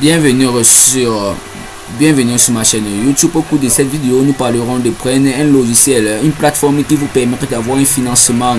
bienvenue sur bienvenue sur ma chaîne YouTube. Au cours de cette vidéo, nous parlerons de prendre un logiciel, une plateforme qui vous permettra d'avoir un financement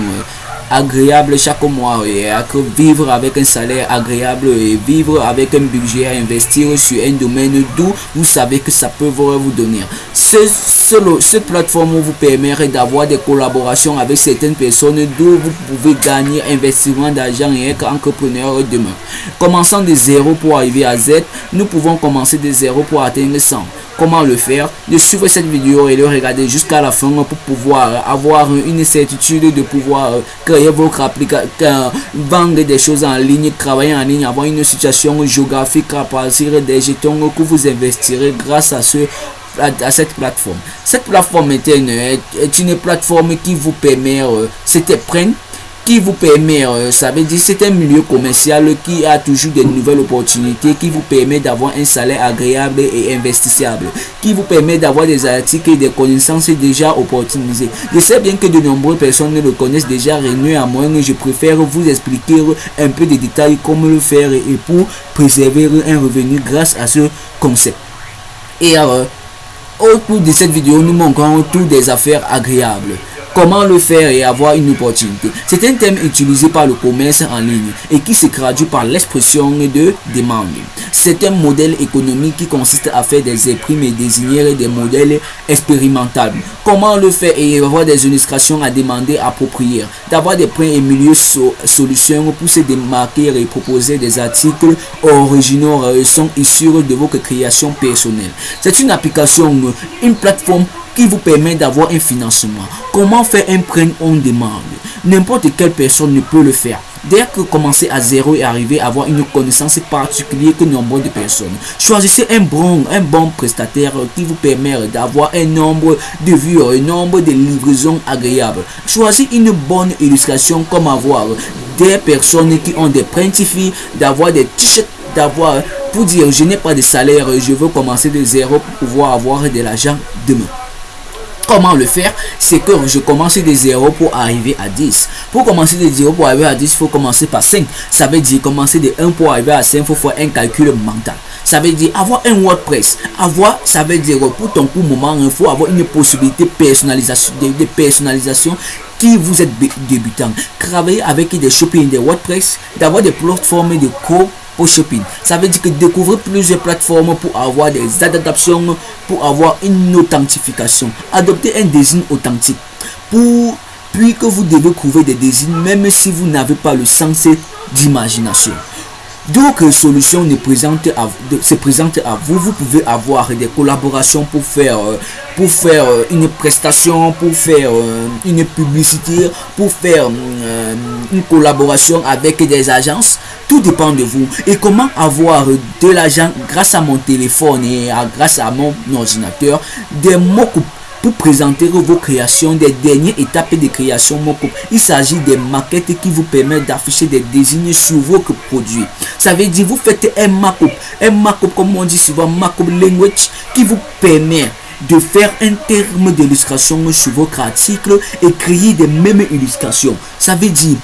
agréable chaque mois et vivre avec un salaire agréable et vivre avec un budget à investir sur un domaine d'où vous savez que ça peut vous donner. Ce, ce, plateforme vous permet d'avoir des collaborations avec certaines personnes d'où vous pouvez gagner investissement d'argent et être entrepreneur demain. Commençant de zéro pour arriver à Z, nous pouvons commencer de zéro pour atteindre 100 comment le faire, de suivre cette vidéo et de regarder jusqu'à la fin pour pouvoir avoir une certitude de pouvoir créer votre application, vendre des choses en ligne, travailler en ligne, avoir une situation géographique à partir des jetons que vous investirez grâce à ce à, cette plateforme. Cette plateforme est une, est une plateforme qui vous permet, euh, c'était prendre qui vous permet, euh, ça veut dire c'est un milieu commercial qui a toujours de nouvelles opportunités, qui vous permet d'avoir un salaire agréable et investissable, qui vous permet d'avoir des articles et des connaissances déjà opportunisées. Je sais bien que de nombreuses personnes le connaissent déjà, à moins je préfère vous expliquer un peu de détails comment le faire et pour préserver un revenu grâce à ce concept. Et alors, au cours de cette vidéo, nous montrons toutes des affaires agréables. Comment le faire et avoir une opportunité C'est un thème utilisé par le commerce en ligne et qui se traduit par l'expression de demande. C'est un modèle économique qui consiste à faire des imprimes et désigner des modèles expérimentables. Comment le faire et avoir des illustrations à demander appropriées, d'avoir des points et milieux solutions pour se démarquer et proposer des articles originaux euh, sont issus de vos créations personnelles. C'est une application, une plateforme qui vous permet d'avoir un financement. Comment faire un prêt on demande? N'importe quelle personne ne peut le faire. Dès que commencer à zéro et arriver à avoir une connaissance particulière que nombre de personnes. Choisissez un bon, un bon prestataire qui vous permet d'avoir un nombre de vues, un nombre de livraisons agréables. Choisissez une bonne illustration comme avoir des personnes qui ont des printifs, d'avoir des t-shirts, d'avoir pour dire je n'ai pas de salaire, je veux commencer de zéro pour pouvoir avoir de l'argent demain. Comment le faire C'est que je commence de 0 pour arriver à 10. Pour commencer de 0 pour arriver à 10, il faut commencer par 5. Ça veut dire commencer de 1 pour arriver à 5, il faut faire un calcul mental. Ça veut dire avoir un WordPress. Avoir, ça veut dire pour ton coup moment, il faut avoir une possibilité personnalisation, de, personnalisation qui vous êtes débutant. Travailler avec des shopping, des WordPress, d'avoir des plateformes de shopping. Ça veut dire que découvrir plusieurs plateformes pour avoir des adaptations, pour avoir une authentification. Adopter un design authentique. Pour, puis que vous devez trouver des désignes même si vous n'avez pas le sens d'imagination. D'autres solutions ne présentent à, se présentent à vous. Vous pouvez avoir des collaborations pour faire, euh, pour faire euh, une prestation, pour faire euh, une publicité, pour faire une collaboration avec des agences. Tout dépend de vous. Et comment avoir de l'argent grâce à mon téléphone et grâce à mon ordinateur, des mots pour présenter vos créations, des dernières étapes de création Il s'agit des maquettes qui vous permettent d'afficher des désignes sur vos produits. Ça veut dire vous faites un markup, un markup comme on dit souvent, markup language qui vous permet de faire un terme d'illustration sur votre article et créer des mêmes illustrations. Ça veut dire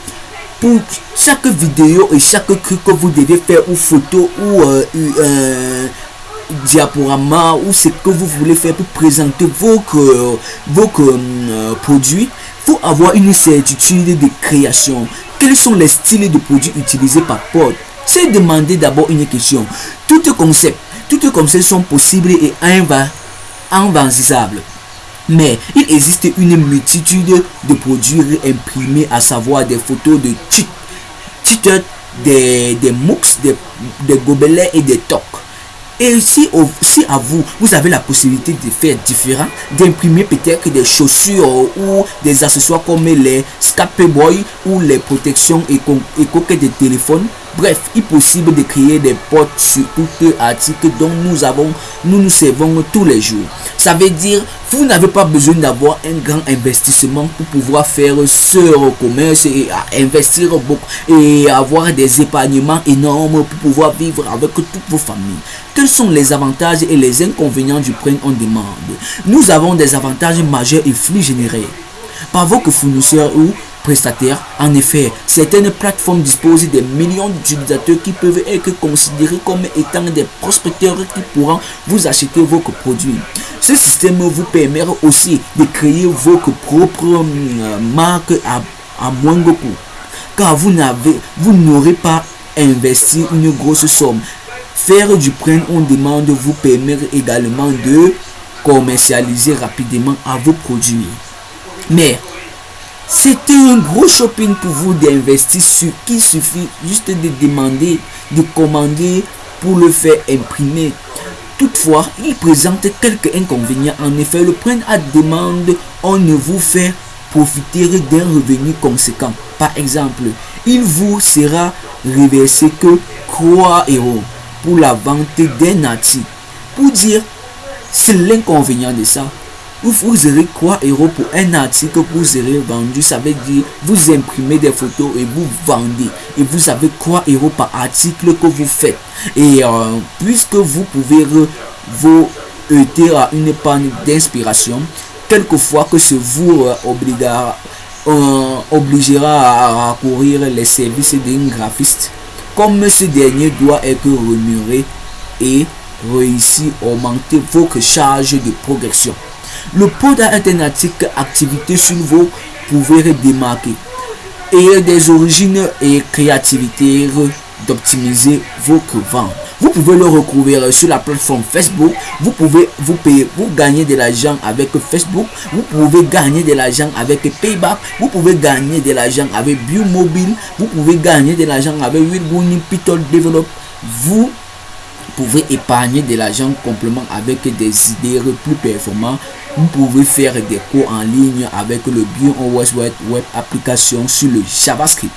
pour chaque vidéo et chaque truc que vous devez faire ou photo ou euh, euh, diaporama ou ce que vous voulez faire pour présenter vos, vos euh, produits, faut avoir une certitude de création. Quels sont les styles de produits utilisés par Pod? C'est demander d'abord une question. Tout concept, toutes concepts sont possibles et invisibles. Mais il existe une multitude de produits imprimés, à savoir des photos de titres, des, des des, gobelets et des tocs. Et si, si à vous, vous avez la possibilité de faire différent, d'imprimer peut-être des chaussures ou des accessoires comme les Scape Boy ou les protections et coquettes de téléphone, bref, il est possible de créer des portes sur tous les articles dont nous avons, nous nous servons tous les jours. Ça veut dire, vous n'avez pas besoin d'avoir un grand investissement pour pouvoir faire ce commerce et investir beaucoup et avoir des épargnements énormes pour pouvoir vivre avec toutes vos familles. Quels sont les avantages et les inconvénients du prêt en demande? Nous avons des avantages majeurs et flux générés par vos fournisseurs ou prestataires. En effet, certaines plateformes disposent des millions d'utilisateurs qui peuvent être considérés comme étant des prospecteurs qui pourront vous acheter vos produits. Ce système vous permet aussi de créer vos propres euh, marques à, à moindre coût. Car vous n'avez, vous n'aurez pas investi une grosse somme. Faire du prêt on demande vous permet également de commercialiser rapidement à vos produits. Mais c'était un gros shopping pour vous d'investir sur qui suffit juste de demander, de commander pour le faire imprimer. Toutefois, il présente quelques inconvénients. En effet, le prêt à demande, on ne vous fait profiter d'un revenu conséquent. Par exemple, il vous sera reversé que 3 euros pour la vente d'un article. Pour dire, c'est l'inconvénient de ça. Vous aurez 3 euros pour un article que vous aurez vendu? Ça veut dire vous imprimez des photos et vous vendez. Et vous avez 3 euros par article que vous faites? Et euh, puisque vous pouvez vous heurter à une panne d'inspiration, quelquefois que ce vous euh, obligera, euh, obligera à recourir les services d'un graphiste, comme ce dernier doit être remuéré et réussir à augmenter votre charge de progression. Le pod alternatif activité sur vous pouvez démarquer et des origines et créativité d'optimiser votre vente. Vous pouvez le recouvrir sur la plateforme Facebook. Vous pouvez vous payer, vous gagner de l'argent avec Facebook. Vous pouvez gagner de l'argent avec Payback. Vous pouvez gagner de l'argent avec Biomobile. Vous pouvez gagner de l'argent avec Wilbuni Pitol Develop. Vous pouvez épargner de l'argent complément avec des idées plus performantes. Vous pouvez faire des cours en ligne avec le BioOS Web, web application sur le JavaScript.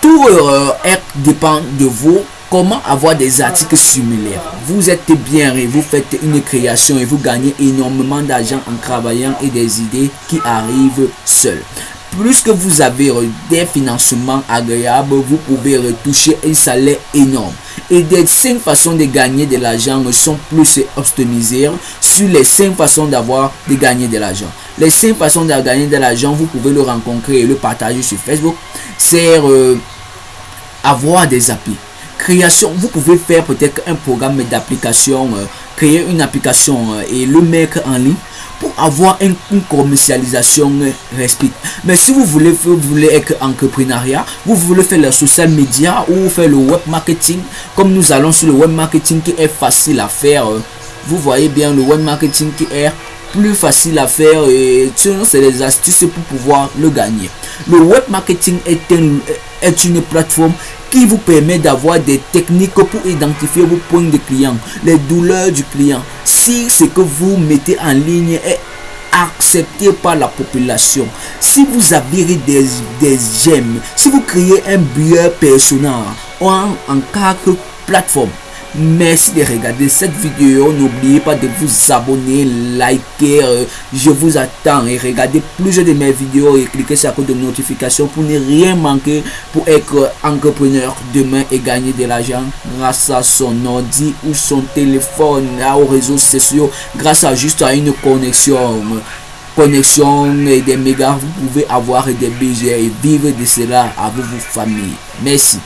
Tout euh, dépend de vous. Comment avoir des articles similaires? Vous êtes bien et vous faites une création et vous gagnez énormément d'argent en travaillant et des idées qui arrivent seules plus que vous avez des financements agréables, vous pouvez retoucher un salaire énorme. Et des 5 façons de gagner de l'argent sont plus optimisées sur les 5 façons d'avoir de gagner de l'argent. Les 5 façons de gagner de l'argent, vous pouvez le rencontrer et le partager sur Facebook. C'est euh, avoir des applis. Création, vous pouvez faire peut-être un programme d'application, euh, créer une application euh, et le mettre en ligne pour avoir une, commercialisation respect. Mais si vous voulez, vous voulez être entrepreneuriat, vous voulez faire le social media ou faire le web marketing, comme nous allons sur le web marketing qui est facile à faire. Euh, vous voyez bien le web marketing qui est plus facile à faire et c'est des astuces pour pouvoir le gagner. Le web marketing est, est une plateforme qui vous permet d'avoir des techniques pour identifier vos points de client, les douleurs du client. Si ce que vous mettez en ligne est accepté par la population, si vous avez des, des j'aime, si vous créez un billet personnel en, en quatre plateformes, Merci de regarder cette vidéo. N'oubliez pas de vous abonner, liker. Euh, je vous attends et regardez plusieurs de mes vidéos et cliquez sur la code de notification pour ne rien manquer pour être entrepreneur demain et gagner de l'argent grâce à son ordi ou son téléphone, aux réseaux sociaux, grâce à juste à une connexion connexion et des mégas, vous pouvez avoir des budgets et vivre de cela avec vos familles. Merci.